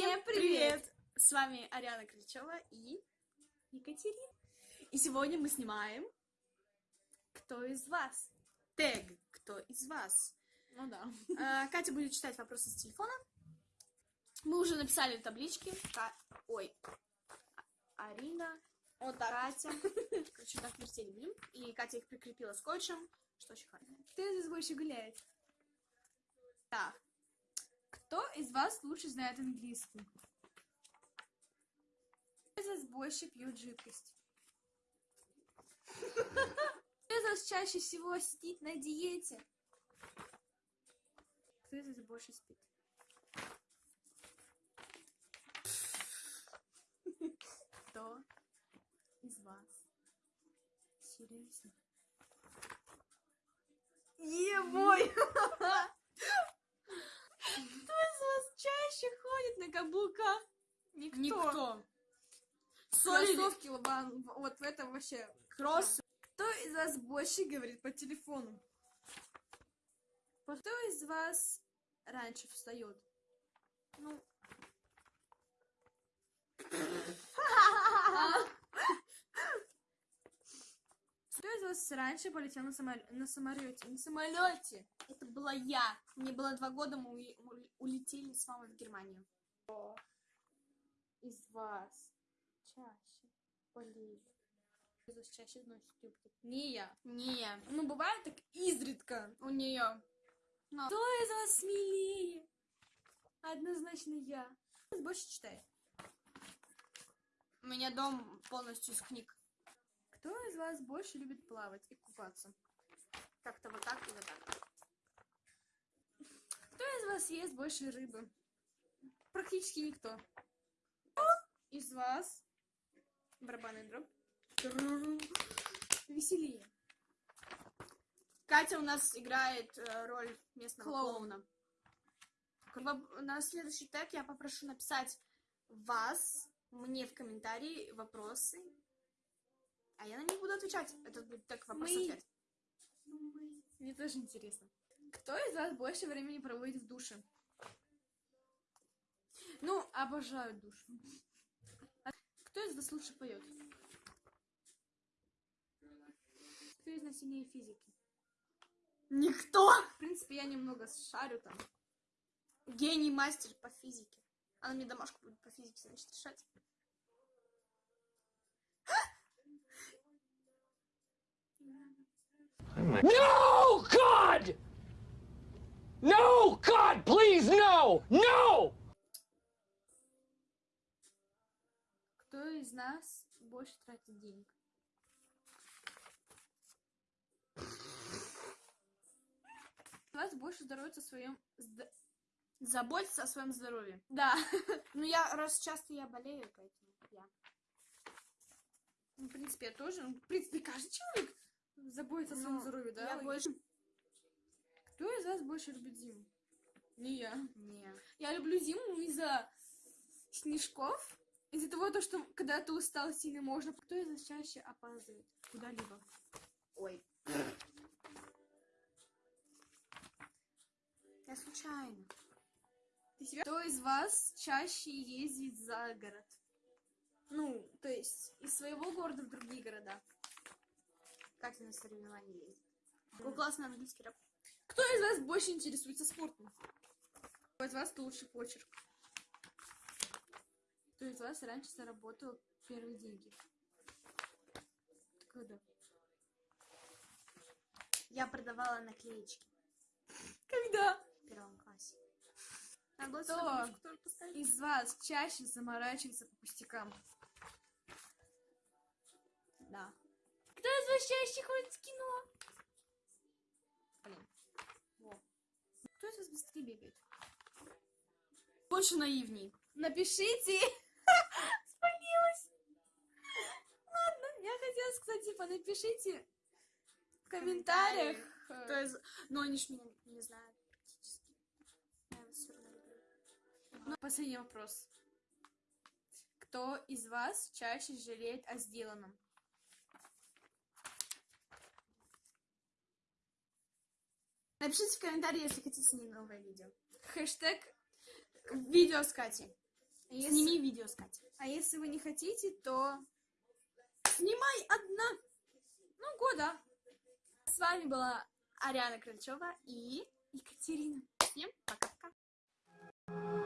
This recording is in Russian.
Всем привет! С вами Ариана Кричева и Екатерина. И сегодня мы снимаем «Кто из вас?» Тег «Кто из вас?» Ну да. А, Катя будет читать вопросы с телефона. Мы уже написали в табличке. Ка- Ой. А- Арина, Вот так. Катя. Короче, так вертели будем. И Катя их прикрепила скотчем, что очень хорошо. Кто из вас больше гуляет? Так. Кто из вас лучше знает английский? Кто из вас больше пьет жидкость? Кто из вас чаще всего сидит на диете? Кто из вас больше спит? Кто из вас серьезно? Ебой! Кто из вас чаще ходит на каблуках? Никто. Никто. Соли, Кроссовки, лобан, вот в этом вообще. кросс. Кто из вас больше говорит по телефону? Кто из вас раньше встает? Ну. Кто из вас раньше полетел на, самоле- на самолете? На самолете! Это была я. Мне было два года, мы улетели с мамой в Германию. Из вас чаще вас чаще носит юбки? Не я. Не, Ну, бывает так изредка. у нее. Кто из вас смелее? Однозначно я. Больше читает? У меня дом полностью из книг. Кто из вас больше любит плавать и купаться? Как-то вот так и вот так. Кто из вас ест больше рыбы? Практически никто. Из вас барабанный дробь? Веселее. Катя у нас играет э, роль местного Клоун. клоуна. Воп- На следующий тег я попрошу написать вас, мне в комментарии вопросы, а я на них буду отвечать. Это будет тег вопрос-ответ. Мне тоже интересно. Кто из вас больше времени проводит в душе? Ну, обожаю душ. Кто из вас лучше поет? Кто из нас сильнее физики? Никто! В принципе, я немного шарю там. Гений мастер по физике. Она мне домашку будет по физике, значит, решать. No, God! No, God, please, no! No! Кто из нас больше тратит денег? Вас больше здоровится в своем... зд- Заботиться о своем здоровье. Да. Ну, я, раз часто я болею, поэтому я. Ну, в принципе, я тоже. Ну, в принципе, каждый человек заботится о своем Ну, здоровье, да? Я больше... Кто из вас больше любит зиму? Не я. Не. Я люблю зиму из-за снежков, из-за того, то, что когда ты устал сильно можно. Кто из вас чаще опаздывает куда-либо? Ой. Я случайно. Ты себя- Кто из вас чаще ездит за город? Ну, то есть из своего города в другие города. Катя на соревнования ездит. Какой классный английский рэп. Кто из вас больше интересуется спортом? Кто из вас лучший почерк? Кто из вас раньше заработал первые деньги? Когда? Я продавала наклеечки Когда? в первом классе. Кто? Из вас чаще заморачивается по пустякам? Да. Кто из вас чаще ходит в кино? Блин. Во. Кто из вас быстрее бегает? Больше наивней. Напишите! Напишите в комментариях. Кто из... Ну, они ж меня не знают практически. Я вас всё равно люблю. Ну, последний вопрос. Кто из вас чаще жалеет о сделанном? Напишите в комментарии, если хотите с ней новое видео. Хэштег Видео с Катей. А если, Сними видео с Катей. а если вы не хотите, то... Снимай одна. Ну, года. С вами была Ариана Крыльчева и Екатерина. Всем пока-пока.